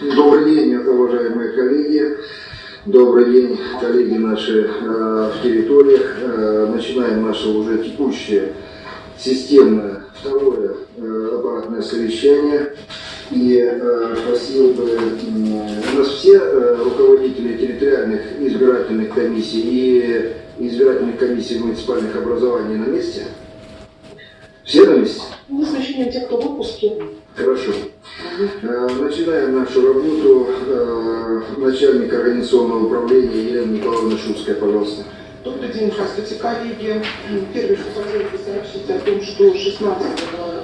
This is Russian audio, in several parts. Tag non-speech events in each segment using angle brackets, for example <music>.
Добрый день, уважаемые коллеги. Добрый день, коллеги наши э, в территориях. Э, начинаем наше уже текущее системное второе э, аппаратное совещание. И э, просил бы, э, нас все э, руководители территориальных избирательных комиссий и избирательных комиссий муниципальных образований на месте? Все на месте? Ну, с исключением тех, кто в отпуске. Хорошо. Э, Начинаем нашу работу. Э, Начальник организационного управления Елена Николаевна Шуцкая, пожалуйста. Добрый день, здравствуйте, коллеги. Первое, что хотелось бы сообщить о том, что 16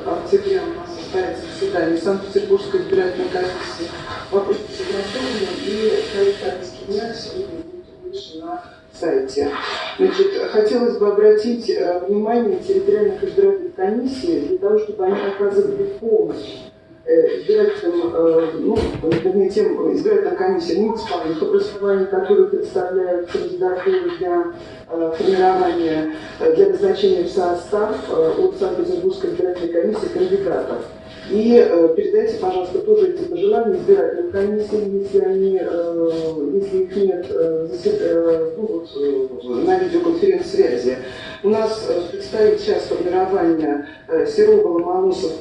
октября у нас состоится заседание Санкт-Петербургской избирательной комиссии. Вопрос согласованы и проект повестки дня сегодня будет выше на сайте. Значит, хотелось бы обратить э, внимание территориальных избирательных комиссий для того, чтобы они оказывали помощь э, избирателям, э, ну, вернее, тем избирательным комиссиям муниципальных образований, которые представляют кандидатуры для формирования, для назначения в состав от Санкт-Петербургской избирательной комиссии кандидатов. И э, передайте, пожалуйста, тоже эти пожелания избирательным комиссиям, если они, э, если их нет э, э, ну, вот, э, на видеоконференц-связи. У нас э, предстоит сейчас формирование э, Серова, Ломоносов.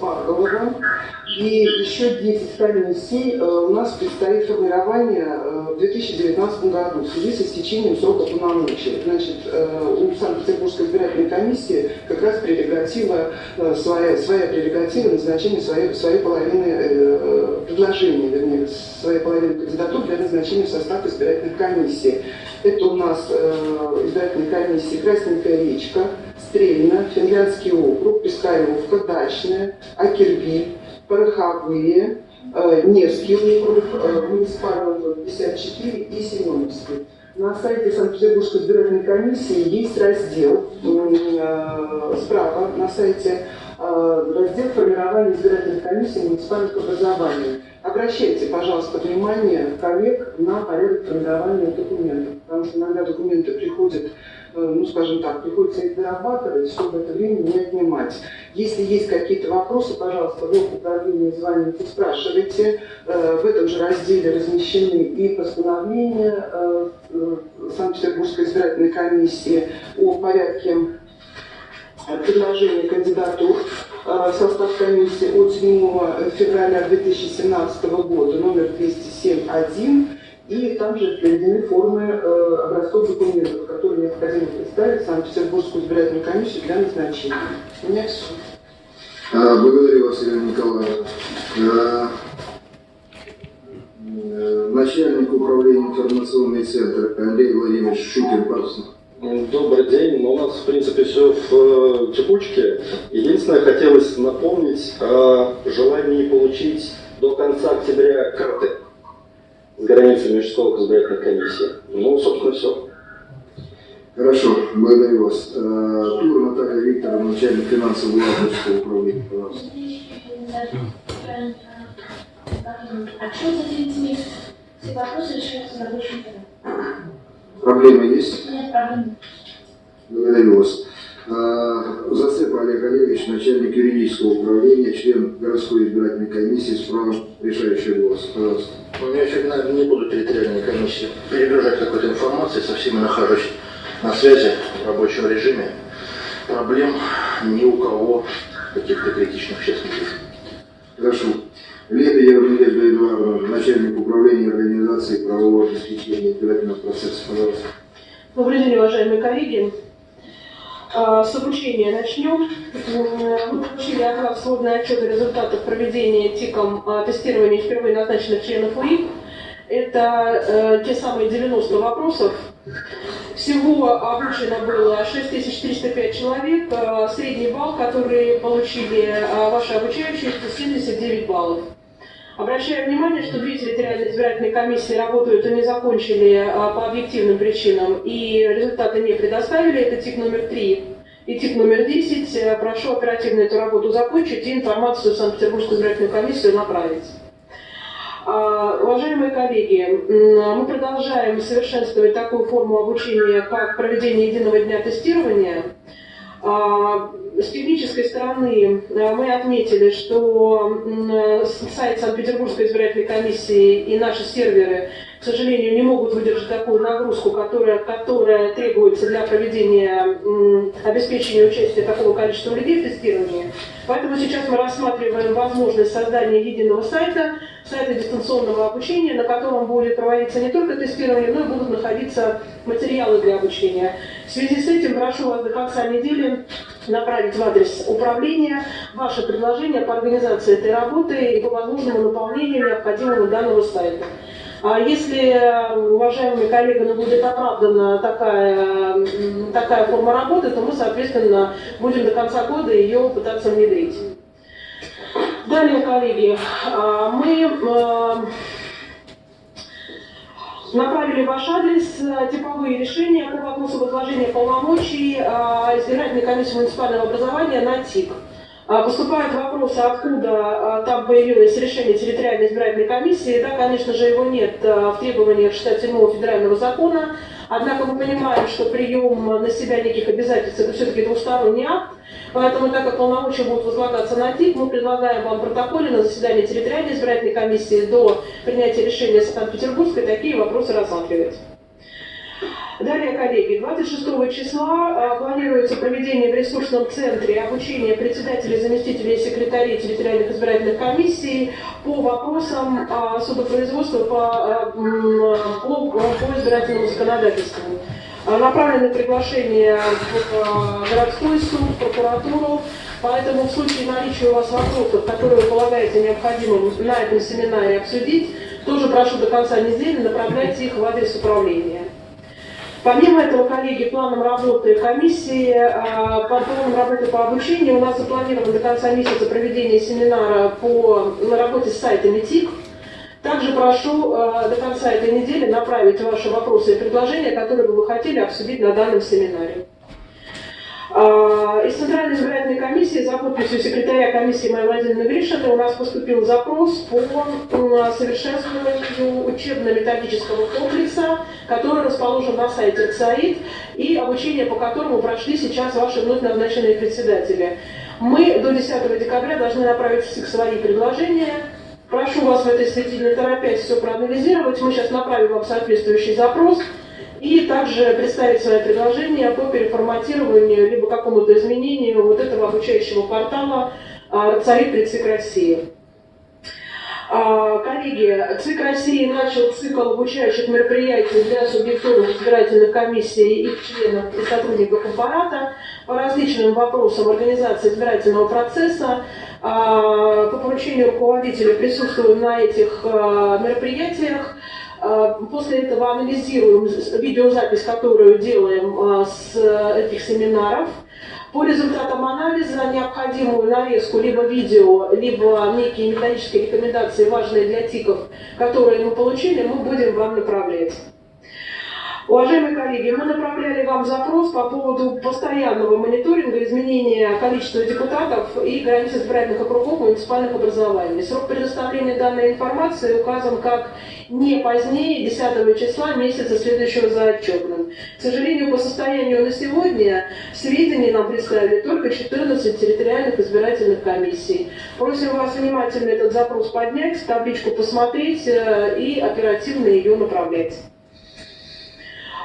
И еще 10 комиссий э, у нас предстоит формирование э, в 2019 году в связи с истечением срока полномочий. Значит, э, у Санкт-Петербургской избирательной комиссии как раз прерогатива, э, своя, своя прерогатива назначения своей, своей половины предложений, вернее, своей половины кандидатур для назначения в состав избирательных комиссий. Это у нас избирательные комиссии Красненькая речка, Стрельна, Финляндский округ, Пискаревка, Дачная, Акерби, Пороховые, Невский округ, муниципальный округ 54 и Семеновский. На сайте Санкт-Петербургской избирательной комиссии есть раздел справа на сайте раздел формирования избирательных комиссий муниципальных образований. Обращайте, пожалуйста, внимание коллег на порядок формирования документов, потому что иногда документы приходят, ну, скажем так, приходится их дорабатывать, чтобы это время не отнимать. Если есть какие-то вопросы, пожалуйста, в управлении звоните, спрашивайте. Э, В этом же разделе размещены и постановления э, э, Санкт-Петербургской избирательной комиссии о порядке предложение кандидатур э, в состав комиссии от 7 февраля 2017 года, номер 207.1. И там же приведены формы э, образцов документов, которые необходимо представить Санкт-Петербургскую избирательную комиссию для назначения. У меня все. А, Благодарю вас, Елена Николаевна. А, э, Начальник управления информационный центр Андрей Владимирович Шукин, пожалуйста. Добрый день. Ну, у нас, в принципе, все в э, текучке. Единственное, хотелось напомнить о желании получить до конца октября карты границами межшколок избирательной комиссии. Ну, собственно, все. Хорошо, благодарю вас. А, Тур Наталья Викторовна, начальник финансово-бухгалтерского управления, пожалуйста. А что за 9 месяцев? Все вопросы решаются на рабочем. Проблема есть? Нет проблем. Благодарю вас. А, Зацеп Олег Олегович, начальник юридического управления, член городской избирательной комиссии с правом решающего голоса. Пожалуйста. Ну, я сегодня, наверное, не буду территориальной комиссии перегружать какой-то информацией, со всеми нахожусь на связи в рабочем режиме. Проблем ни у кого каких-то критичных сейчас нет. Хорошо. Лебедева Надежда Эдуардовна, начальник управления организации правового обеспечения избирательного процесса. Пожалуйста. Добрый день, уважаемые коллеги. А, С обучения начнем. Мы получили от вас сводный отчет о результатах проведения ТИКом а, тестирования впервые назначенных членов УИК. Это э, те самые 90 вопросов. Всего обучено было 6305 человек. Э, Средний балл, который получили э, ваши это 79 баллов. Обращаю внимание, что две территориальные избирательные комиссии работают и не закончили а, по объективным причинам, и результаты не предоставили. Это ТИК номер 3 и ТИК номер 10. Э, Прошу оперативно эту работу закончить и информацию в Санкт-Петербургскую избирательную комиссию направить. А, Уважаемые коллеги, м, мы продолжаем совершенствовать такую форму обучения, как проведение единого дня тестирования. А, с технической стороны а, мы отметили, что сайт Санкт-Петербургской избирательной комиссии и наши серверы, к сожалению, не могут выдержать такую нагрузку, которая, которая требуется для проведения обеспечения участия такого количества людей в тестировании. Поэтому сейчас мы рассматриваем возможность создания единого сайта, сайта дистанционного обучения, на котором будет проводиться не только тестирование, но и будут находиться материалы для обучения. В связи с этим прошу вас до конца недели направить в адрес управления ваше предложение по организации этой работы и по возможному наполнению необходимого данного сайта. А если, уважаемые коллеги, ну, будет оправдана такая, такая форма работы, то мы, соответственно, будем до конца года ее пытаться внедрить. Далее, коллеги, а, мы а, направили ваш адрес э, типовые решения по вопросу возложения полномочий а, избирательной комиссии муниципального образования на ТИК. А, поступают вопросы, откуда там появилось решение территориальной избирательной комиссии. Да, конечно же, его нет в требованиях 67-го федерального закона. Однако мы понимаем, что прием на себя неких обязательств – это все-таки двусторонний акт. Поэтому, так как полномочия будут возлагаться на ТИК, мы предлагаем вам протоколе на заседании территориальной избирательной комиссии до принятия решения Санкт-Петербургской такие вопросы рассматривать. Далее, коллеги, 26 числа э, планируется проведение в ресурсном центре обучения председателей, заместителей секретарей территориальных избирательных комиссий по вопросам э, судопроизводства по, э, по, по избирательному законодательству. Направлены приглашения в городской суд, прокуратуру, Поэтому в случае наличия у вас вопросов, которые вы полагаете необходимым на этом семинаре обсудить, тоже прошу до конца недели направлять их в адрес управления. Помимо этого, коллеги, планом работы комиссии, а, по планом работы по обучению у нас запланировано до конца месяца проведение семинара по на работе с сайтами ТИК. Также прошу а, до конца этой недели направить ваши вопросы и предложения, которые бы вы хотели обсудить на данном семинаре. А, из Центральной избирательной комиссии за подписью секретаря комиссии Майи Владимировны Гришиной у нас поступил запрос по совершенствованию учебно-методического комплекса, который расположен на сайте ЦАИД и обучение по которому прошли сейчас ваши вновь назначенные председатели. Мы до 10 декабря должны направить свои предложения. Прошу вас в этой связи не торопясь все проанализировать. Мы сейчас направим вам соответствующий запрос и также представить свои предложения по переформатированию либо какому-то изменению вот этого обучающего портала «Царит при ЦИК России». А, коллеги, ЦИК России начал цикл обучающих мероприятий для субъектов избирательных комиссий, их членов и сотрудников аппарата по различным вопросам организации избирательного процесса. А, по поручению руководителя присутствуем на этих а, мероприятиях. А, после этого анализируем видеозапись, которую делаем а, с этих семинаров. По результатам анализа необходимую нарезку либо видео, либо некие методические рекомендации, важные для ТИКов, которые мы получили, мы будем вам направлять. Уважаемые коллеги, мы направляли вам запрос по поводу постоянного мониторинга изменения количества депутатов и границ избирательных округов муниципальных образований. Срок предоставления данной информации указан как не позднее 10 числа месяца, следующего за отчетным. К сожалению, по состоянию на сегодня сведения нам представили только 14 территориальных избирательных комиссий. Просим вас внимательно этот запрос поднять, табличку посмотреть э, и оперативно ее направлять.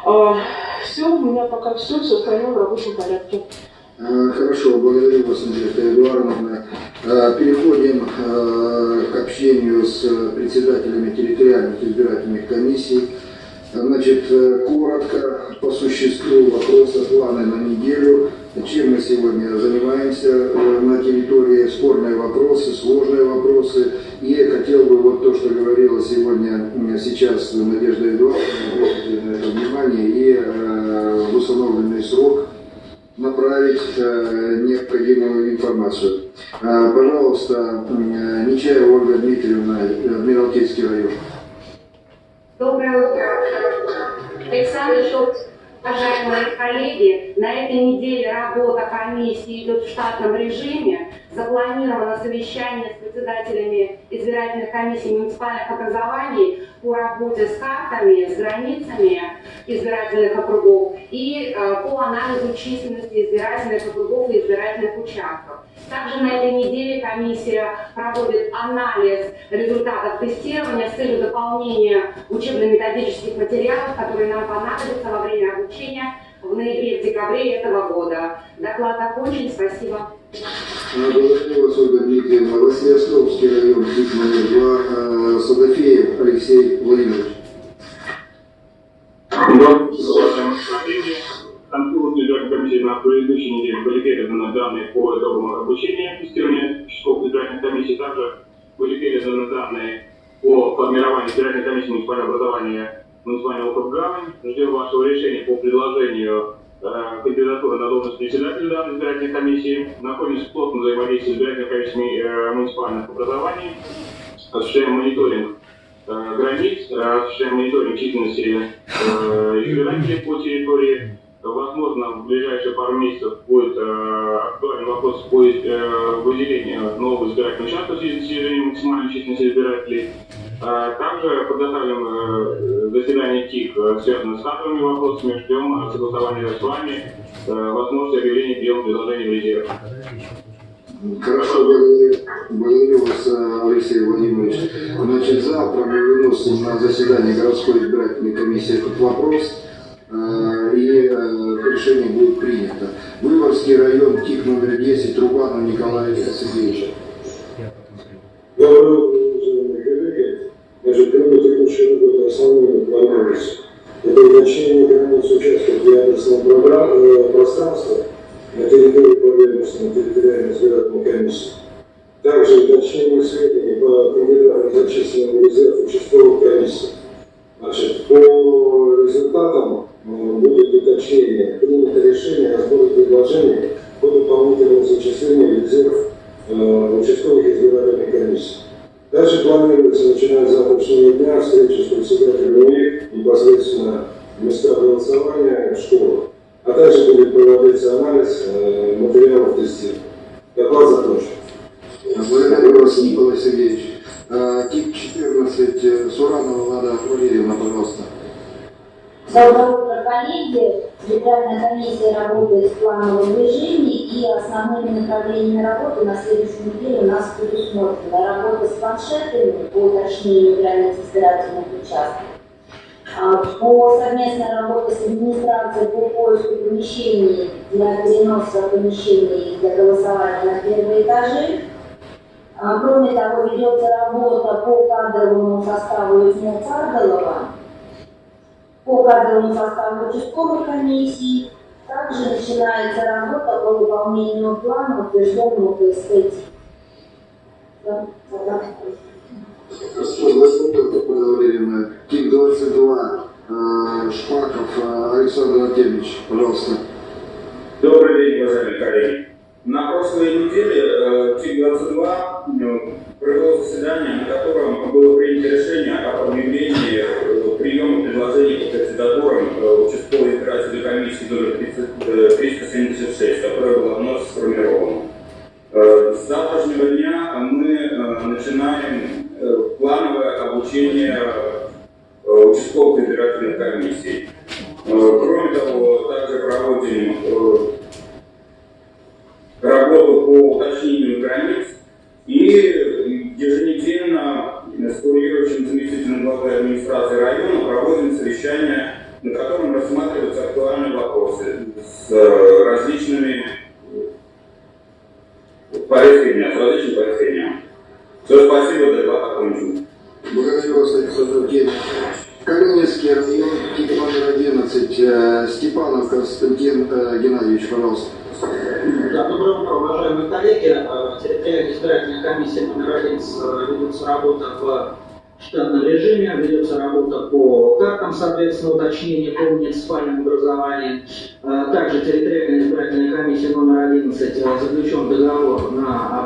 А, все, у меня пока все, все остальное в рабочем порядке. А, хорошо, благодарю вас, Надежда Эдуардовна. А, переходим к общению с председателями территориальных избирательных комиссий. Значит, э, коротко, по существу вопроса, планы на неделю. Чем мы сегодня занимаемся э, на территории, спорные вопросы, сложные вопросы. И хотел бы вот то, что говорила сегодня, сейчас Надежда Эдуардовна, обратить на это внимание, и э, в установленный срок направить э, необходимую информацию. Э, пожалуйста, э, Нечаева Ольга Дмитриевна, Адмиралтейский район. Доброе утро. Александр Шот, Уважаемые коллеги, на этой неделе работа комиссии идет в штатном режиме. Запланировано совещание с председателями избирательных комиссий муниципальных образований по работе с картами, с границами избирательных округов и э, по анализу численности избирательных округов и избирательных участков. Также на этой неделе комиссия проводит анализ результатов тестирования с целью дополнения учебно-методических материалов, которые нам понадобятся во время обучения в ноябре-декабре этого года. Доклад окончен. Спасибо. Благодарю вас, Ольга Дмитриевна. Василиостровский район, ТИК номер 2, Садафеев Алексей Владимирович. На предыдущей неделе были переданы данные по итогам обучения тестирования часов избирательной комиссии. Также были переданы данные по формированию избирательной комиссии муниципального образования муниципального округа. Ждем вашего решения по предложению э, кандидатуры на должность председателя данной избирательной комиссии. Находимся в плотном взаимодействии с избирательной комиссией э, муниципальных образований. Осуществляем мониторинг э, границ, э, осуществляем мониторинг численности избирателей по территории. Возможно, в ближайшие пару месяцев будет э, актуальный вопрос по э, выделению нового избирательного участка в связи с снижением максимальной численности избирателей. А Также подготавливаем э, заседание ТИК, э, связанное с кадровыми вопросами, ждем э, согласования с вами, э, возможность объявления приема предложений в резерв. Хорошо, благодарю, вас, э, Алексей Владимирович. Значит, завтра мы выносим на заседание городской избирательной комиссии этот вопрос, э, и э, решение будет принято. Выборгский район, ТИК номер 10, Рубанов Николай Сергеевич. Доброе утро, уважаемые коллеги. Значит, кроме текущего года основными планируется это уточнение границ участков для адресного программ- э, пространства на территории поверхностной территориальной избирательной комиссии. Также уточнение сведений по кандидатам, зачисленным в резерв участковых комиссий. Значит, по результатам будет уточнение, принято решение о сборе предложений по дополнительному зачислению резерв э, участковых избирательных комиссий. Дальше планируется, начиная с завтрашнего дня, встреча с председателями УИК непосредственно в местах голосования в школах. А также будет проводиться анализ э, материалов тестирования. Доклад закончен. Благодарю вас, Николай Сергеевич. Э, ТИК 14, э, Суранова Лада Валерьевна, пожалуйста. Доброе утро, коллеги. Избирательная комиссия работает в плановом режиме, и основными направлениями работы на следующей неделе у нас предусмотрена работа с планшетами по уточнению границ избирательных участков, а, по совместной работе с администрацией по поиску помещений для переноса помещений для голосования на первые этажи, а, Кроме того, ведется работа по кадровому составу Южного Царголова, по кадровому составу участковой комиссии. Также начинается работа по выполнению плана, утвержденного ПСТ. Да, да. Спасибо, Валерьевна. ТИК 22, э, Шпаков э, Александр Артемьевич, пожалуйста. Добрый день, уважаемые коллеги. На прошлой неделе э, ТИК-22 э, провело заседание, на котором было принято решение об объявлении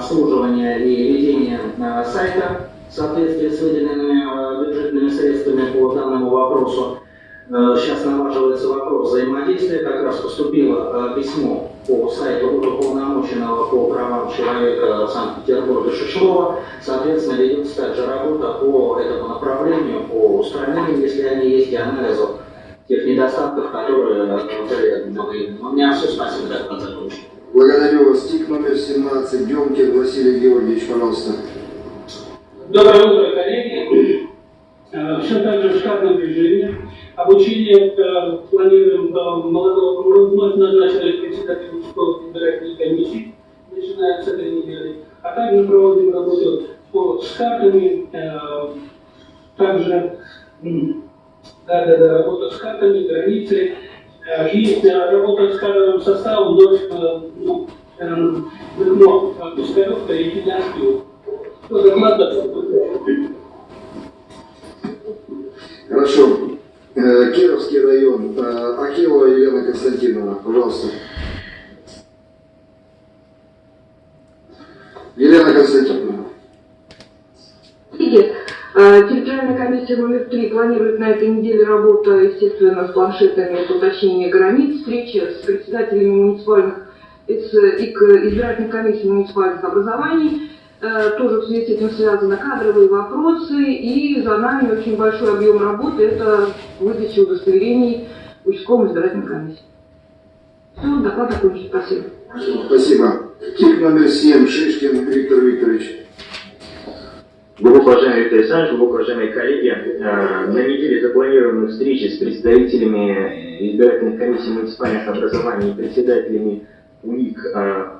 на обслуживание и ведение э, сайта в соответствии с выделенными э, бюджетными средствами по данному вопросу. Э, сейчас налаживается вопрос взаимодействия. Как раз поступило письмо по сайту уполномоченного по правам человека Санкт-Петербурга Шишлова. Соответственно, ведется также работа по этому направлению, по устранению, если они есть, и анализу тех недостатков, которые были. У меня все, спасибо, доклад закончен. Благодарю вас. ТИК номер 17. Демкин Василий Георгиевич, пожалуйста. Доброе утро, коллеги. Э, Все так же в штатном режиме. Обучение э, планируем э, молодого вновь назначенных председателей школ избирательной комиссии, начиная с этой недели. А также проводим работу по, с картами, также да, да, да, работа с картами, границы. И работа с кадровым составом вновь ну, Дыхно, Пискаревка и Финляндию. Доклад Хорошо. Э, Кировский район. Э, Акилова Елена Константиновна, пожалуйста. Елена Константиновна. Коллеги, э, территориальная комиссия номер три планирует на этой неделе работу, естественно, с планшетами по уточнению границ, встречи с председателями муниципальных и к избирательной комиссии муниципальных образований. Э, тоже в связи с этим связаны кадровые вопросы, и за нами очень большой объем работы – это выдача удостоверений участковым избирательной комиссии. Все, доклад закончен. Спасибо. Спасибо. Тип номер 7, Шишкин Виктор Викторович. Глубоко уважаемый Виктор Александрович, коллеги, э, на неделе запланированы встречи с представителями избирательных комиссий муниципальных образований и председателями УИК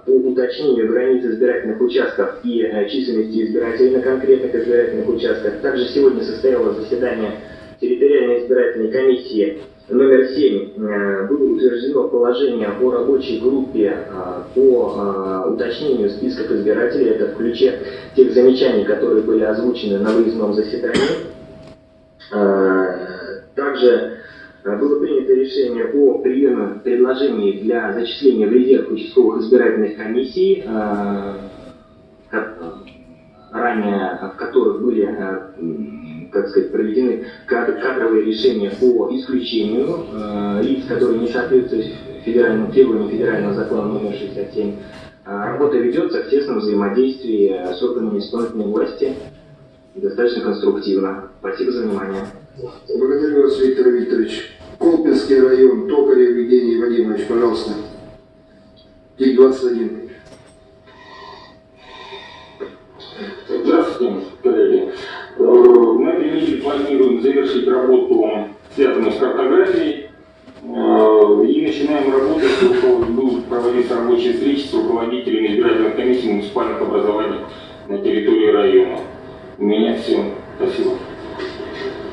по уточнению границ избирательных участков и э, численности избирателей на конкретных избирательных участках. Также сегодня состоялось заседание территориальной избирательной комиссии номер 7. Э, было утверждено положение о рабочей группе э, по уточнению списков избирателей. Это в ключе тех замечаний, которые были озвучены на выездном заседании. Также Э, было принято решение о приеме предложений для зачисления в резерв участковых избирательных комиссий, э, ранее в которых были как сказать, проведены кадровые решения по исключению э, лиц, которые не соответствуют федеральным требованиям федерального закона номер 67. Э, работа ведется в тесном взаимодействии с органами исполнительной власти достаточно конструктивно. Спасибо за внимание. Благодарю вас, Виктор Викторович. Колпинский район, Токарев Евгений Вадимович, пожалуйста. ТИК-21. Связанную с картографией. Э, и начинаем работать, будут проводиться рабочие встречи с руководителями избирательных комиссий муниципальных образований на территории района. У меня все. Спасибо.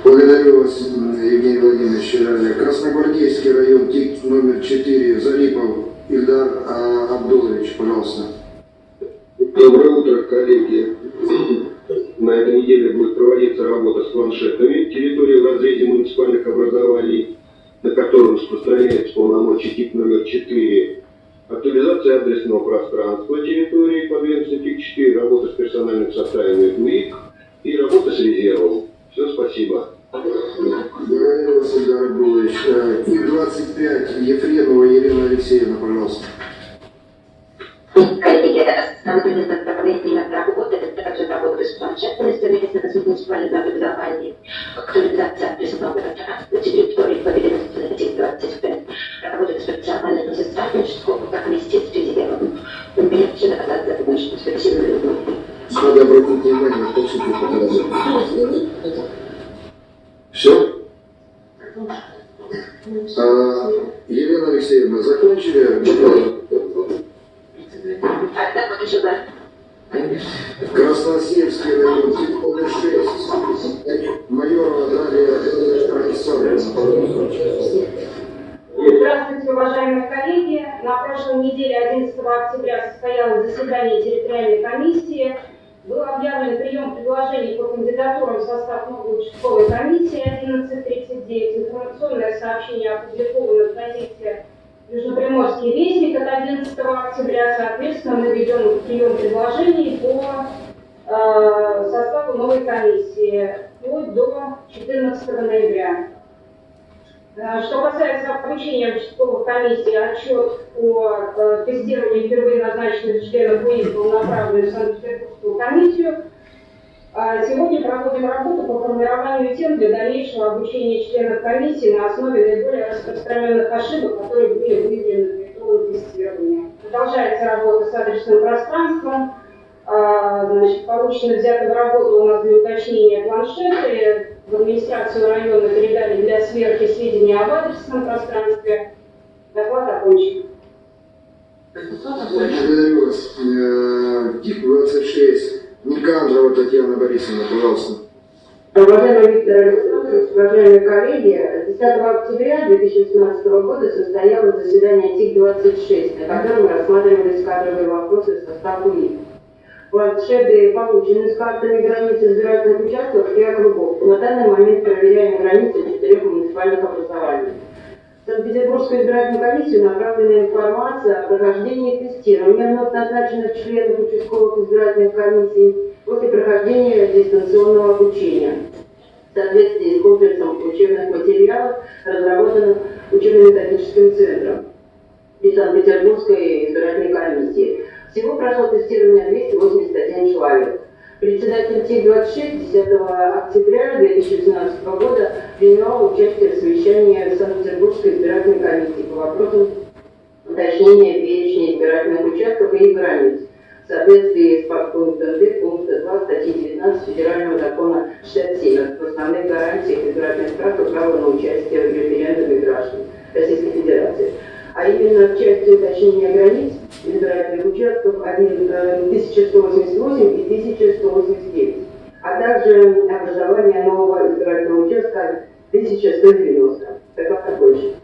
Благодарю вас, Евгений Владимирович. Красногвардейский район, ТИК номер 4, Залипов Ильдар а, Абдулович, пожалуйста. Доброе утро, коллеги. На этой неделе будет проводиться работа с планшетами территории в разрезе муниципальных образований, на котором распространяется полномочия ТИК номер 4. Актуализация адресного пространства территории подведомства ТИК 4, работа с персональным составом УИК и работа с резервом. Все, спасибо. Благодарю вас, Ильдар Абдулович. И-25, Ефремова Елена Алексеевна, пожалуйста. Коллеги, основной направление работы – это также работа с планшетами, совместно с муниципальным образованием, актуализация адресного пространства территории по ведомству 25, работа с профессиональными сестрами школы, комиссии с резервом. У меня все закончен. Спасибо за внимание. Надо обратить внимание, точно показать. Все? А, Елена Алексеевна, закончили? Красносельский район, номер 6. Майорова Дарья Александровна. Здравствуйте, уважаемые коллеги. На прошлой неделе, 11 октября, состоялось заседание территориальной комиссии был объявлен прием предложений по кандидатурам в состав новой участковой комиссии 11.39. Информационное сообщение опубликовано в газете Южноприморский вестник от 11 октября. Соответственно, мы ведем прием предложений по э, составу новой комиссии вплоть до 14 ноября. Э, что касается обучения участковых комиссий, отчет о э, тестировании впервые назначенных членов ВИИ был направлен в Санкт-Петербургскую комиссию. А сегодня проводим работу по формированию тем для дальнейшего обучения членов комиссии на основе наиболее распространенных ошибок, которые были выявлены в итоге тестирования. Продолжается работа с адресным пространством. А, значит, получено взято в работу у нас для уточнения планшеты. В администрацию района передали для сверки сведения об адресном пространстве. Доклад окончен. Благодарю вас. Э, ТИК-26. Никандрова Татьяна Борисовна, пожалуйста. Уважаемый Виктор Александрович, уважаемые коллеги, 10 октября 2018 года состоялось заседание ТИК-26, на котором рассматривались кадровые вопросы в состав УИ. Планшеты получены с картами границ избирательных участков и округов. На данный момент проверяем границы четырех муниципальных образований. Санкт-Петербургскую избирательную комиссию направлена информация о прохождении тестирования вновь назначенных членов участковых избирательных комиссий после прохождения дистанционного обучения в соответствии с комплексом учебных материалов, разработанных учебно-методическим центром и Санкт-Петербургской избирательной комиссии. Всего прошло тестирование 281 человек. Председатель ТИК-26 10 октября 2017 года принимал участие в совещании Санкт-Петербургской избирательной комиссии по вопросам уточнения перечня избирательных участков и их границ в соответствии с подпунктом 2 пункта 2 статьи 19 Федерального закона 67 об основных гарантиях избирательных прав и права на участие в референдуме граждан Российской Федерации а именно в части уточнения границ избирательных участков 1188 э, и 1189, а также образование нового избирательного участка 1190. Доклад больше.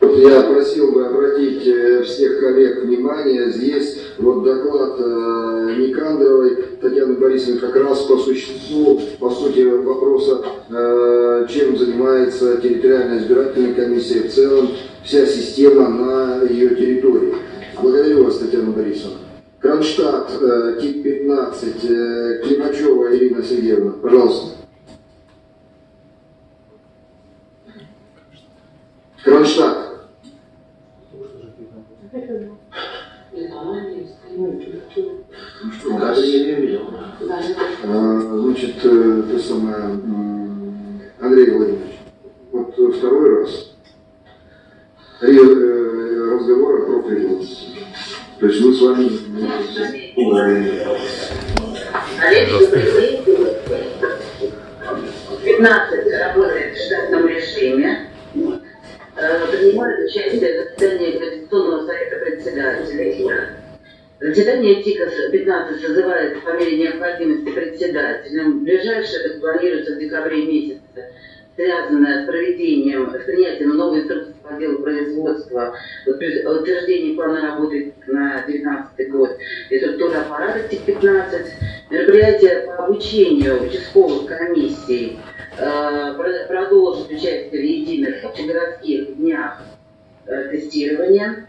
Я просил бы обратить всех коллег внимание, здесь вот доклад э, Никандровой Татьяны Борисовны как раз по существу, по сути вопроса, э, чем занимается территориальная избирательная комиссия в целом, вся система на ее территории. Благодарю вас, Татьяна Борисовна. Кронштадт, э, ТИК-15, э, Климачева Ирина Сергеевна, пожалуйста. Кронштадт. Даже не видел. Значит, э, то самое, Андрей Владимирович, вот второй раз э, разговор о профилизации. То есть мы с вами... Олег, 15 работает в штатном режиме, принимает участие в заседании Конституционного совета председателей. Заседание ТИКа-15 созывается по мере необходимости председателем. Ближайшее планируется в декабре месяце, связанное с проведением, с принятием новой инструкции по делу производства, утверждение плана работы на 2019 год. И структура аппарата ТИК-15, мероприятие по обучению участковых комиссий, э, продолжит участие в единых общегородских днях э, тестирования,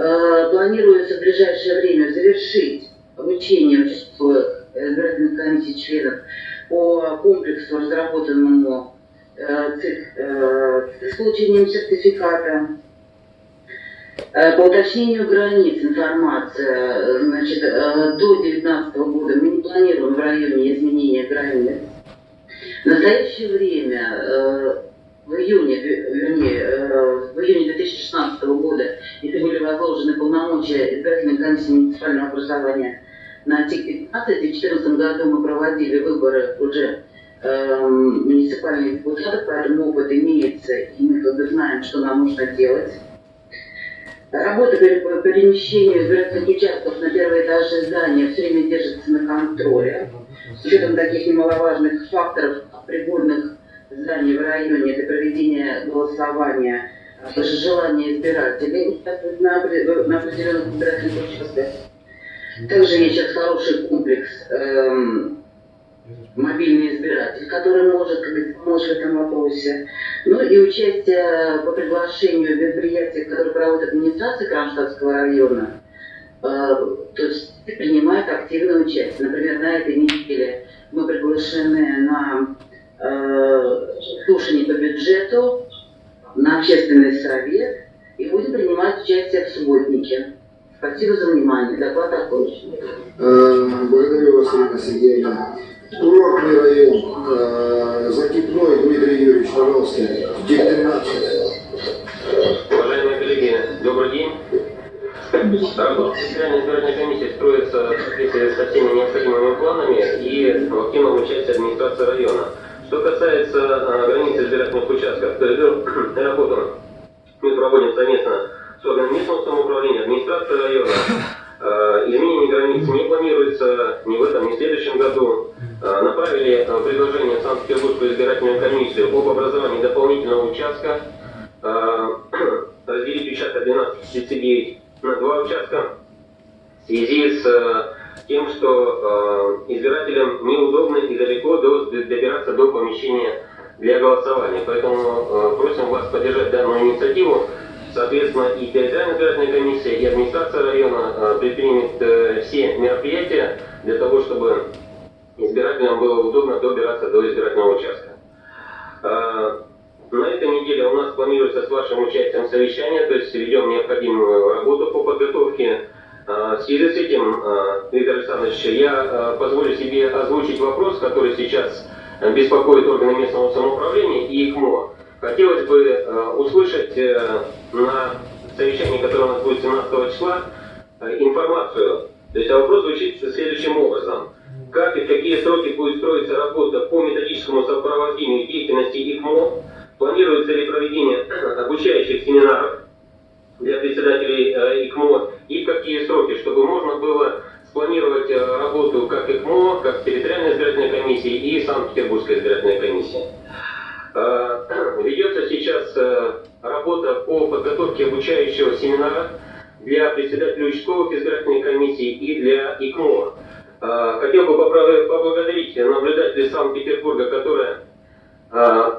Э, планируется в ближайшее время завершить обучение участковых избирательных комиссий членов по комплексу, разработанному с получением сертификата. По уточнению границ информация, значит, до 2019 года мы не планируем в районе изменения границ. В настоящее время в июне, вернее, э, в июне 2016 года, если были возложены полномочия избирательной комиссии муниципального образования на ТИК-15, и в 2014 году мы проводили выборы уже э, муниципальных депутатов, поэтому опыт имеется, и мы бы знаем, что нам нужно делать. Работа по перемещению избирательных участков на первые этажи здания все время держится на контроле. С учетом таких немаловажных факторов, пригодных здании в районе для проведения голосования по желанию избирателей на, на определенных избирательных участках. Также есть сейчас хороший комплекс эм, мобильный избиратель, который может помочь в этом вопросе. Ну и участие по приглашению в мероприятиях, которые проводит администрация Кронштадтского района, э, то есть принимает активное участие. Например, на этой неделе мы приглашены на Э, слушаний по бюджету на общественный совет и будем принимать участие в субботнике. Спасибо за внимание. Доклад окончен. Э, Благодарю вас, Ирина Сергеевна. Курортный район, э, Закипной Дмитрий Юрьевич, пожалуйста, Дегтярнадзе. Уважаемые коллеги, добрый день. Работа избирательной комиссии строится в соответствии со всеми необходимыми планами и в активном участии администрации района. Что касается э, границ избирательных участков, то работу мы проводим совместно с органами местного самоуправления, администрацией района. Э, Изменение границ не планируется ни в этом, ни в следующем году. Э, Направили предложение в Санкт-Петербургскую избирательную комиссию об образовании дополнительного участка, э, <clears throat> разделить участок 1239 на два участка в связи с э, тем, что избирателям неудобно и далеко до- добираться до помещения для голосования. Поэтому просим вас поддержать данную инициативу. Соответственно, и территориальная избирательная комиссия, и администрация района предпримет все мероприятия для того, чтобы избирателям было удобно добираться до избирательного участка. Э, На этой неделе у нас планируется с вашим участием совещание, то есть ведем необходимую работу по подготовке. Э, В связи с этим, э, Виктор Александрович, я позволю себе озвучить вопрос, который сейчас беспокоит органы местного самоуправления и ИКМО. Хотелось бы услышать э, на совещании, которое у нас будет 17 числа, э, информацию. То есть а вопрос звучит следующим образом. Как и в какие сроки будет строиться работа по методическому сопровождению деятельности ИКМО? Планируется ли проведение <clears throat> обучающих семинаров для председателей э, ИКМО и в какие сроки, чтобы можно было спланировать э, работу как ИКМО, как территориальной избирательной комиссии и Санкт-Петербургской избирательной комиссии. Э, <clears throat> Ведется сейчас работа по подготовке обучающего семинара для председателей участковых избирательных комиссий и для ИКМО. Э, Хотел бы поблагодарить наблюдателей Санкт-Петербурга, которые э,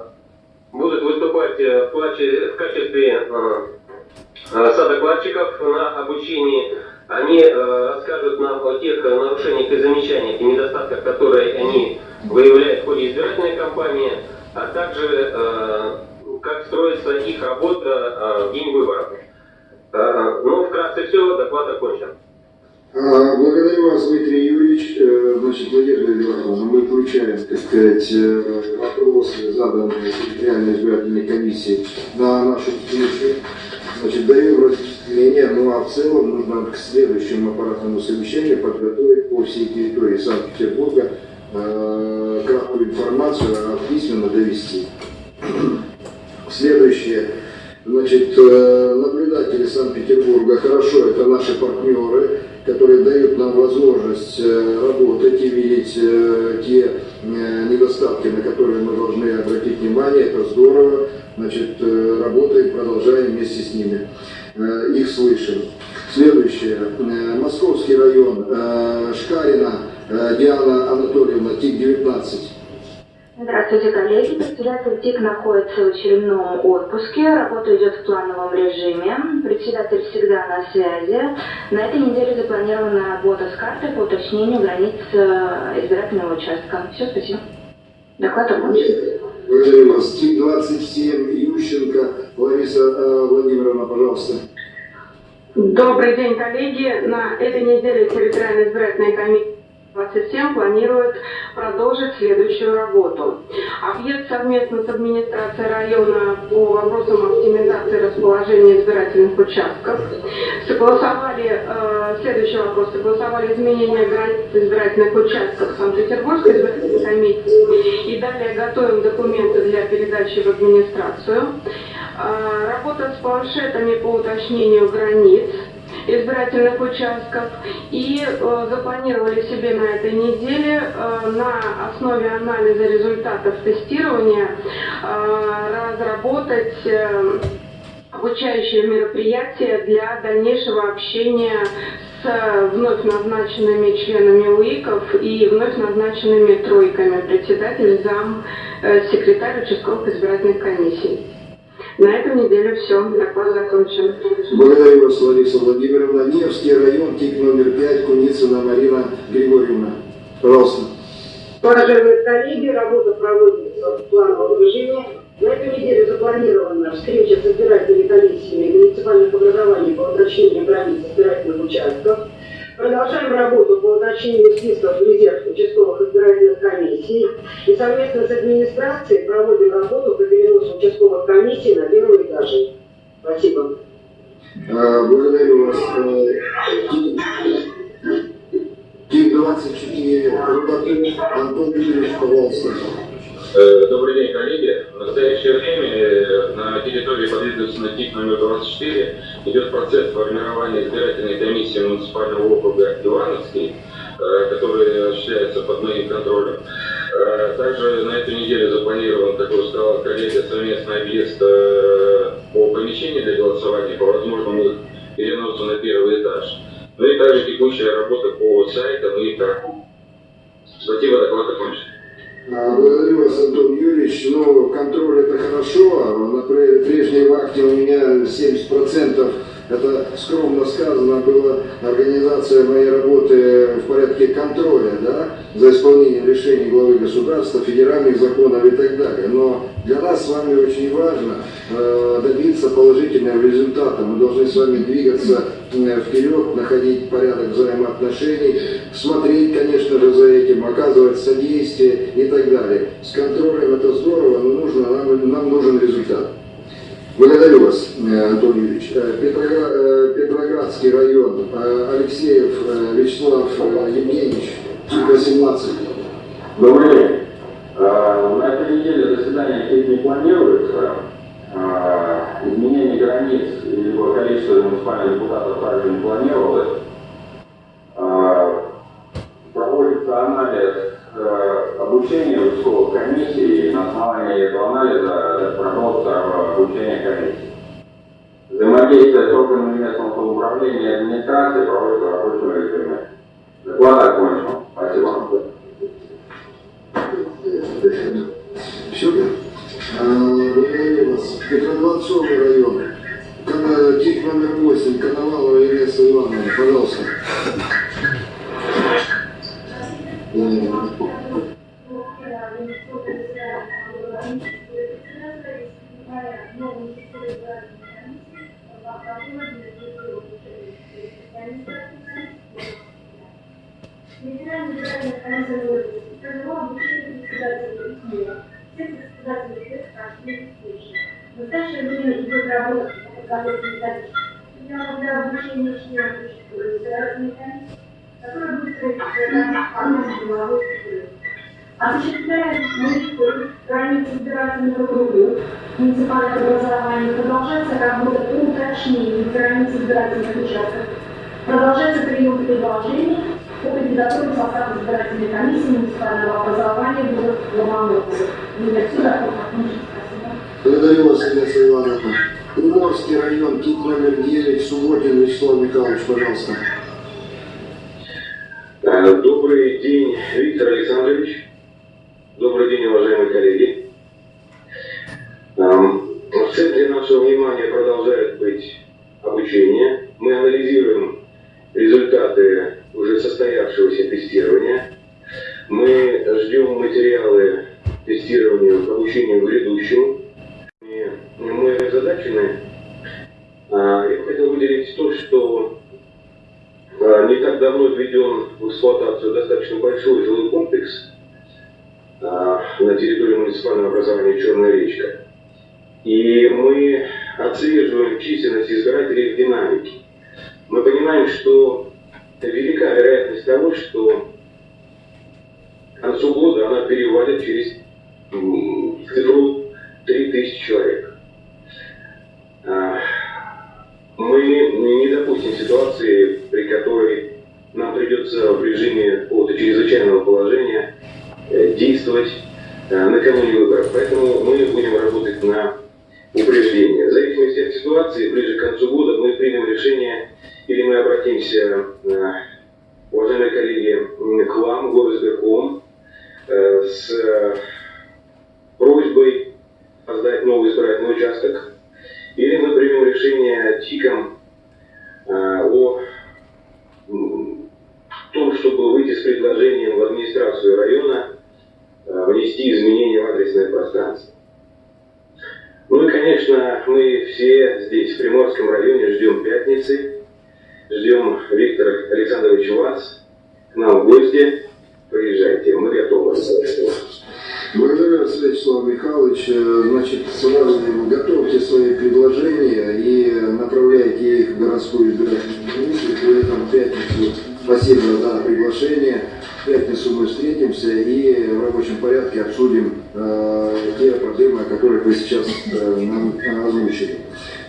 будут выступать э, в качестве э, садокладчиков на обучении. Они э, расскажут нам о тех э, нарушениях и замечаниях и недостатках, которые они выявляют в ходе избирательной кампании, а также как строится их работа в день выборов. Ну, вкратце все, доклад окончен. А, Благодарю вас, Дмитрий Юрьевич. Э, Значит, Надежда Эдуардовна, мы включаем, так сказать, э, вопросы, заданные территориальной избирательной комиссии на нашу встречу. Значит, даю разделение, ну а в целом нужно к следующему аппаратному совещанию подготовить по всей территории Санкт-Петербурга э, краткую информацию, а письменно довести. Следующее. Значит, наблюдатели Санкт-Петербурга, хорошо, это наши партнеры, которые дают нам возможность э, работать и видеть э, те э, недостатки, на которые мы должны обратить внимание. Это здорово. Значит, работаем, продолжаем вместе с ними. Их слышим. Следующее. Московский район. Шкарина Диана Анатольевна, ТИК-19. Здравствуйте, коллеги. Председатель ТИК находится в очередном отпуске. Работа идет в плановом режиме. Председатель всегда на связи. На этой неделе запланирована работа с картой по уточнению границ э, избирательного участка. Все, спасибо. Доклад окончен. Благодарю вас. ТИК-27, Ющенко, Лариса э, Владимировна, пожалуйста. Добрый день, коллеги. На этой неделе территориальная избирательная комиссия 27 планирует продолжить следующую работу. Объект совместно с администрацией района по вопросам оптимизации расположения избирательных участков. Согласовали, э, следующий вопрос, согласовали изменения границ избирательных участков Санкт-Петербургской избирательной комиссии и далее готовим документы для передачи в администрацию. Э, Работа с планшетами по уточнению границ избирательных участков и э, запланировали себе на этой неделе э, на основе анализа результатов тестирования э, разработать обучающие мероприятия для дальнейшего общения с вновь назначенными членами УИКов и вновь назначенными тройками председатель, зам, секретарь участковых избирательных комиссий. На эту неделю все, доклад закончен. Благодарю вас, Лариса Владимировна. Невский район, ТИК номер 5, Куницына Марина Григорьевна. Пожалуйста. Уважаемые коллеги, работа проводится в плановом режиме. На эту неделю запланирована встреча с избирательными комиссиями муниципальных образований по уточнению границ избирательных участков. Продолжаем работу по уточнению списков в резерв участковых избирательных комиссий и совместно с администрацией проводим работу по переносу участковых комиссий на первые этажи. Спасибо. А, Благодарю вас. ТИК-24 Рыбакин Антон Юрьевич, пожалуйста. Э, Добрый день, коллеги. В настоящее время э, на территории подведомственной ТИК номер 24 идет процесс формирования избирательной комиссии муниципального округа Ивановский, э, который осуществляется под моим контролем. Также на эту неделю запланирован, как уже сказал коллега, совместный объезд по помещению для голосования, по возможному переносу на первый этаж. Ну и также текущая работа по сайтам и картам. Спасибо, доклад окончен. А, вас, Антон Юрьевич. Ну, контроль это хорошо. На пре- прежней вахте у меня 70% это скромно сказано было организация моей работы в порядке контроля, да, за исполнением решений главы государства, федеральных законов и так далее. Но для нас с вами очень важно э, добиться положительного результата. Мы должны с вами двигаться вперед, находить порядок взаимоотношений, смотреть, конечно же, за этим, оказывать содействие и так далее. С контролем это здорово, но нужно, нам, нам нужен результат. Благодарю вас, э, Антон Юрьевич. Э, э, Петроградский район, Алексеев Вячеслав Евгеньевич, 18. Добрый день. На этой неделе заседания какие-то не планируется. Изменение границ либо количество муниципальных депутатов также не планировалось. Проводится анализ э, обучения участковых комиссий. На основании этого анализа продолжится обучение комиссий. Взаимодействие с органами местного самоуправления и администрации проводится в рабочем режиме. Доклад окончен. Спасибо. Все? А, Благодарю вас. Петродворцовый район. ТИК номер 8, Коновалова Елеса Ивановна, пожалуйста. Результаты уже состоявшегося тестирования. Мы ждем материалы тестирования к обучению грядущему. И мы озадачены. А, Я хотел выделить то, что а, не так давно введен в эксплуатацию достаточно большой жилой комплекс а, на территории муниципального образования Черная речка. И мы отслеживаем численность избирателей в динамике. Мы понимаем, что велика вероятность того, что к концу года она перевалит через цифру 3000 человек. А, Мы не допустим ситуации, при которой нам придется в режиме какого-то чрезвычайного положения э, действовать э, накануне выборов. Поэтому мы будем работать на упреждение. В зависимости от ситуации, ближе к концу года мы примем решение, или мы обратимся, э, уважаемые коллеги, к вам, горосберком, э, с э, просьбой создать новый избирательный участок, или мы примем решение ТИКом о том, чтобы выйти с предложением в администрацию района внести изменения в адресное пространство. и, конечно, мы все здесь, в Приморском районе, ждем пятницы, ждем Виктора Александровича вас к нам в гости. Приезжайте, мы готовы. Благодарю вас, Вячеслав Михайлович. Э, значит, сразу готовьте свои предложения и направляйте их в городскую избирательную комиссию. При этом в пятницу спасибо за приглашение. В пятницу мы встретимся и в рабочем порядке обсудим э, те проблемы, о которых вы сейчас э, нам озвучили.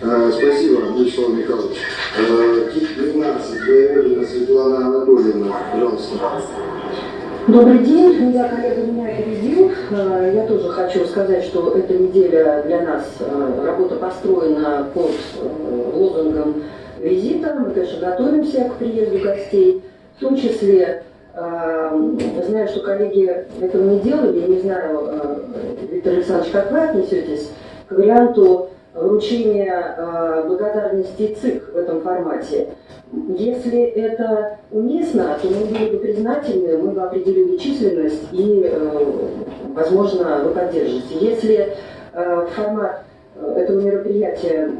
Э, спасибо, Вячеслав Михайлович. Э, КИК-12, Боярина Светлана Анатольевна, пожалуйста. Добрый день, я коллега меня опередил. Э, я тоже хочу сказать, что эта неделя для нас э, работа построена под э, лозунгом визита. Мы, конечно, готовимся к приезду гостей, в том числе знаю, что коллеги этого не делали, не знаю, Виктор Александрович, как вы отнесетесь к варианту вручения благодарности ЦИК в этом формате. Если это уместно, то мы были бы признательны, мы бы определили численность и, э, возможно, вы поддержите. Если э, формат э, этого мероприятия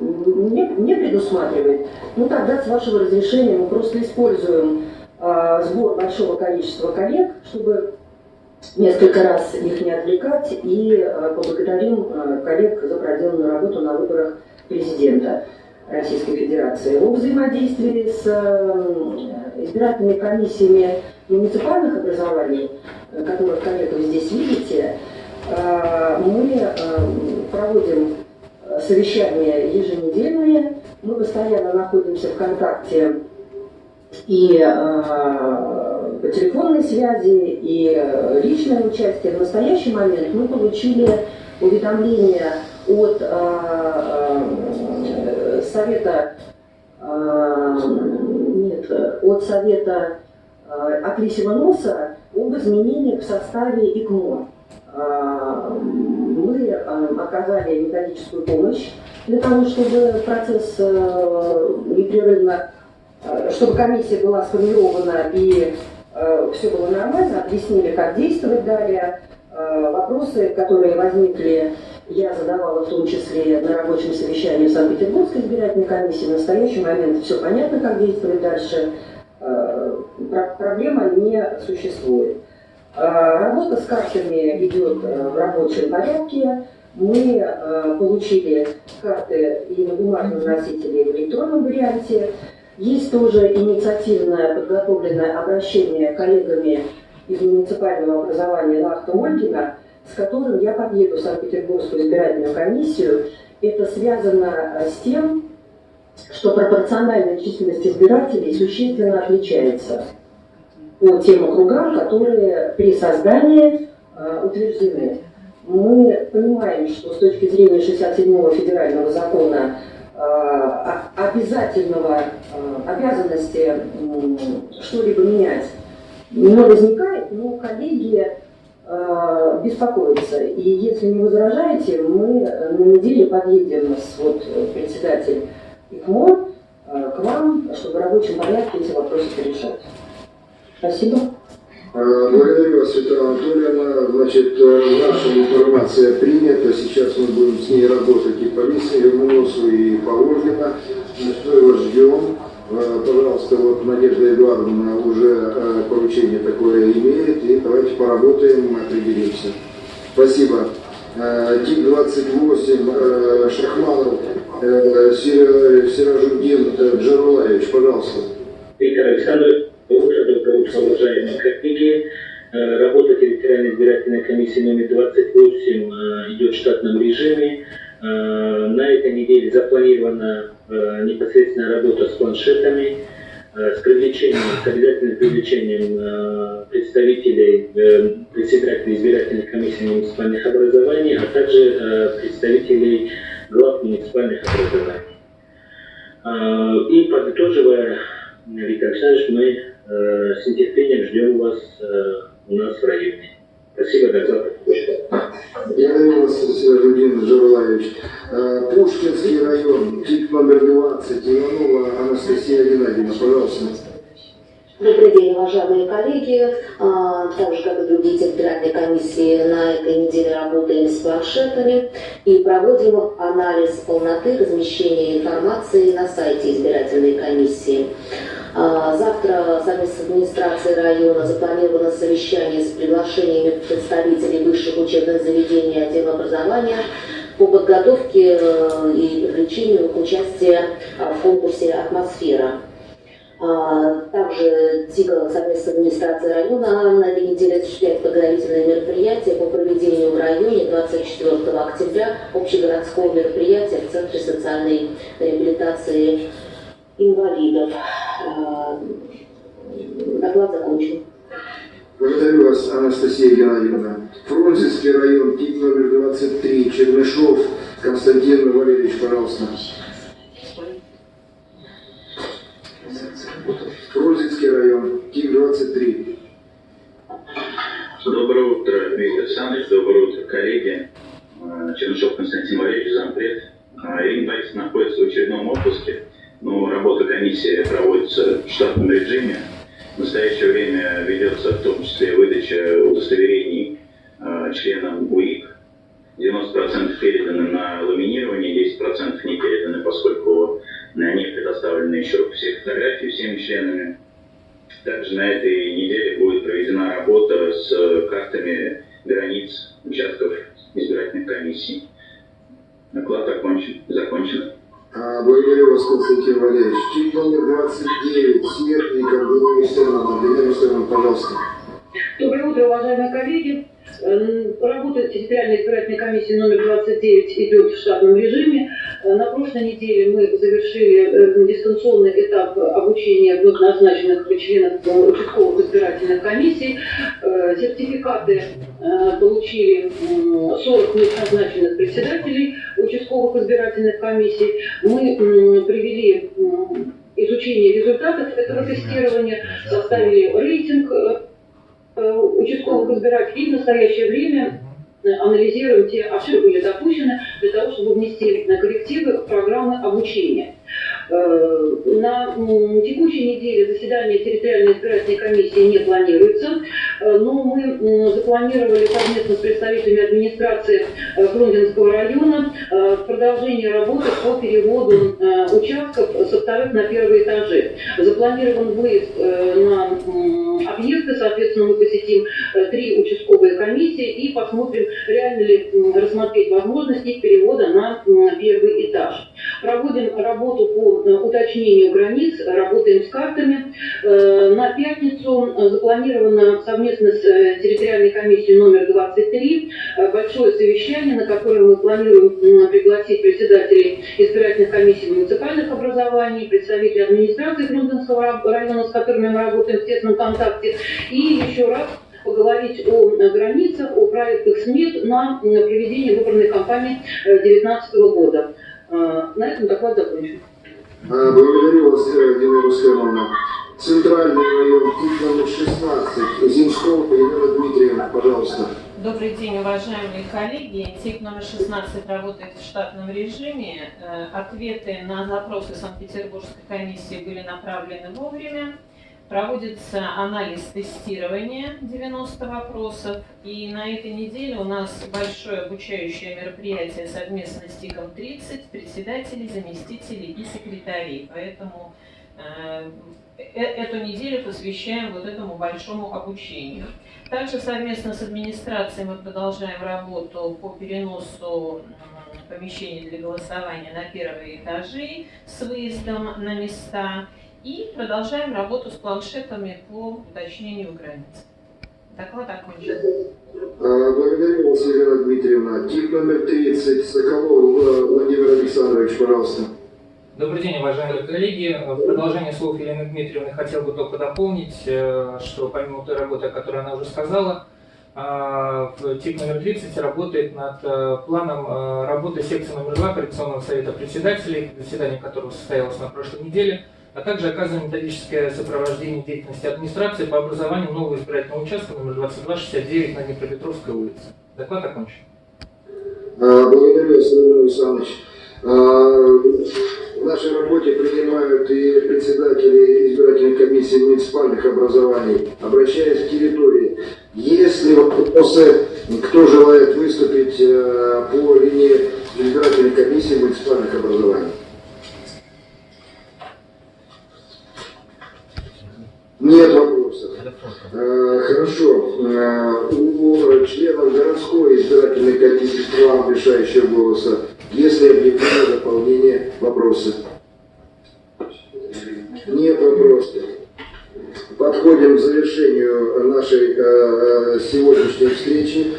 не, не предусматривает, ну тогда с вашего разрешения мы просто используем сбор большого количества коллег, чтобы несколько раз их не отвлекать и поблагодарим коллег за проделанную работу на выборах президента. Российской Федерации о взаимодействии с э, избирательными комиссиями муниципальных образований, которых, коллеги, вы здесь видите, э, мы э, проводим совещания еженедельные, мы постоянно находимся в контакте и по телефонной связи, и личное участие. В настоящий момент мы получили уведомление от совета, э, нет, от совета э, от лисьего носа об изменениях в составе ИКМО. Э, мы оказали методическую помощь для того, чтобы процесс непрерывно, чтобы комиссия была сформирована и все было нормально, объяснили, как действовать далее. Вопросы, которые возникли я задавала в том числе на рабочем совещании в Санкт-Петербургской избирательной комиссии. В настоящий момент все понятно, как действовать дальше. Э, проблема не существует. Э, работа с картами идет э, в рабочем порядке. Мы получили карты и на бумажном носителе, и в электронном варианте. Есть тоже инициативное подготовленное обращение коллегами из муниципального образования Лахта Ольгина с которым я подъеду в Санкт-Петербургскую избирательную комиссию. Это связано э, с тем, что пропорциональная численность избирателей существенно отличается по тем округам, которые при создании э, утверждены. Мы понимаем, что с точки зрения 67-го федерального закона обязательного э, обязанности э, что-либо менять не возникает, но коллеги э, беспокоиться. И если не возражаете, мы на неделе подъедем с вот, председатель ИКМО э, к вам, чтобы в рабочем порядке эти вопросы решать. Спасибо. Э, благодарю вас, Светлана Анатольевна. Значит, э, наша информация принята. Сейчас мы будем с ней работать и по Лисовому носу, и по Ольгина. Мы вас ждем. Э, пожалуйста, вот Надежда Эдуардовна уже э, поручение такое имеет, и давайте поработаем, определимся. Спасибо. Э, ТИК-28, Шахманов, Сиражуддин Джарулаевич, пожалуйста. Виктор Александрович, доброе утро, уважаемые коллеги. Работа территориальной избирательной комиссии номер 28 идет в штатном режиме. На этой неделе запланирована Э, непосредственная работа с планшетами, э, с привлечением, с обязательным привлечением э, представителей председателей избирательных комиссий муниципальных образований, а также представителей глав муниципальных образований. И подытоживая, Виктор Александрович, мы с нетерпением ждем вас у нас в районе. Спасибо, до завтра. Благодарю вас, Сергей Журлаевич. Э, Пушкинский район, ТИК номер 20, Иванова Анастасия Геннадьевна, пожалуйста. Добрый день, уважаемые коллеги. А, так же, как и другие территориальные комиссии, на этой неделе работаем с планшетами и проводим анализ полноты размещения информации на сайте избирательной комиссии. А, завтра совместно с администрацией района запланировано совещание с приглашениями представителей высших учебных заведений отдела образования по подготовке э, и привлечению к участию в конкурсе «Атмосфера». А, также ТИГа совместно с администрацией района на этой неделе осуществляет подготовительные мероприятия по проведению в районе 24 октября общегородского мероприятия в Центре социальной реабилитации инвалидов. А, доклад закончен. Благодарю вас, Анастасия Геннадьевна. Фрунзенский район, ТИК номер 23, Чернышов, Константин Валерьевич, пожалуйста. Фрунзенский район, ТИК-23. Доброе утро, Дмитрий Александрович. Доброе утро, коллеги. Э, Чернышов Константин Валерьевич, зампред. Э, Ирина Борисовна находится в очередном отпуске, но работа комиссии проводится в штатном режиме. В настоящее время ведется в том числе выдача удостоверений э, членам УИК. 90% переданы на ламинирование, 10% не переданы, поскольку не предоставлены еще все фотографии всеми членами. Также на этой неделе будет проведена работа с картами границ участков избирательных комиссий. Доклад окончен, закончен. А, благодарю вас, Константин Валерьевич. Чип номер 29, Смертников, Геннадий Стерлман. Геннадий Стерлман, пожалуйста. Доброе утро, уважаемые коллеги. Эм, работа территориальной избирательной комиссии номер 29 идет в штатном режиме. Э, на прошлой неделе мы завершили э, дистанционный этап обучения вновь назначенных членов участковых избирательных комиссий. Э, сертификаты получили 40 назначенных председателей участковых избирательных комиссий. Мы привели изучение результатов этого тестирования, составили рейтинг Э, участковых избирателей и в настоящее время э, анализируем те ошибки, были допущены, для того, чтобы внести коррективы в программы обучения. Э, на текущей неделе заседание территориальной избирательной комиссии не планируется, но мы запланировали совместно с представителями администрации Фрунзенского района продолжение работы по переводу участков со вторых на первые этажи. Запланирован выезд на объекты, соответственно, мы посетим три участковые комиссии и посмотрим, реально ли рассмотреть возможность перевода на первый этаж. Проводим работу по Э, уточнению границ, работаем с картами. Э, на пятницу запланировано совместно с э, территориальной комиссией номер 23 большое совещание, на которое мы планируем пригласить председателей избирательных комиссий муниципальных образований, представителей администрации Грундинского района, с которыми мы работаем в тесном контакте, и еще раз поговорить о границах, о проектах СМИ на проведение выборной кампании 2019 года. На этом доклад закончен. Благодарю вас, Дина Рустемовна. Центральный район, номер 16, Зимского, Елена Дмитриевна, пожалуйста. Добрый день, уважаемые коллеги. ТИК номер 16 работает в штатном режиме. Э, ответы на запросы Санкт-Петербургской комиссии были направлены вовремя. Проводится анализ тестирования 90 вопросов. И на этой неделе у нас большое обучающее мероприятие совместно с ТИКом 30, председателей, заместителей и секретарей. Поэтому эту неделю посвящаем вот этому большому обучению. Также совместно с администрацией мы продолжаем работу по переносу помещений для голосования на первые этажи с выездом на места. И продолжаем работу с планшетами по уточнению границ. Доклад окончен. А, благодарю вас, Елена Дмитриевна. Тип номер 30, Соколов э, Владимир Александрович, пожалуйста. Добрый день, уважаемые коллеги. В продолжение слов Елены Дмитриевны хотел бы только дополнить, э, что помимо той работы, о которой она уже сказала, в ТИК номер 30 работает над э, планом работы секции номер 2 Коррекционного совета председателей, заседание которого состоялось на прошлой неделе – а также оказываем методическое сопровождение деятельности администрации по образованию нового избирательного участка номер 2269 на Днепропетровской улице. Доклад окончен. Благодарю Владимир Александрович. А, В нашей работе принимают и председатели избирательных комиссий муниципальных образований. Обращаясь к территории, если вопросы, кто желает выступить э, по линии избирательной комиссии муниципальных образований? Нет вопросов. Э, Хорошо. Э, У членов городской избирательной комиссии с правом решающего голоса, если объявлено дополнение, вопросы? Нет вопросов. Подходим к завершению нашей э, э, сегодняшней встречи.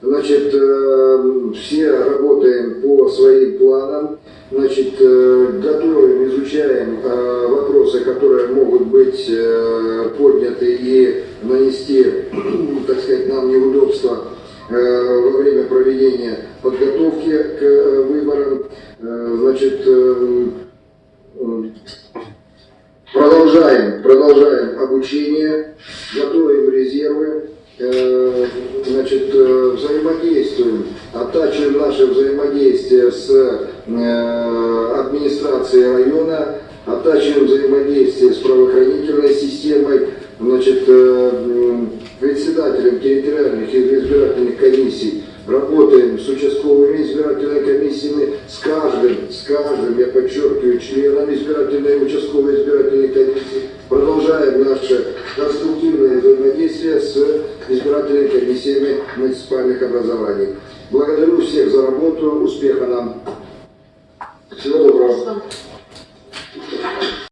Значит, э, все работаем по своим планам. Значит, э, готовим, изучаем э, вопросы, которые могут быть э, подняты и нанести, так сказать, нам неудобства во время проведения подготовки к э, выборам. Э, Значит, э, э, Продолжаем, продолжаем обучение, готовим резервы, э, значит, э, взаимодействуем, оттачиваем наше взаимодействие с э, администрацией района, оттачиваем взаимодействие с правоохранительной системой, значит, э, председателем территориальных избирательных комиссий, работаем с участковыми избирательными комиссиями, с каждым, с каждым, я подчеркиваю, членом избирательной участковой избирательной комиссии, продолжаем наше конструктивное взаимодействие с избирательными комиссиями муниципальных образований. Благодарю всех за работу, успеха нам. Всего доброго.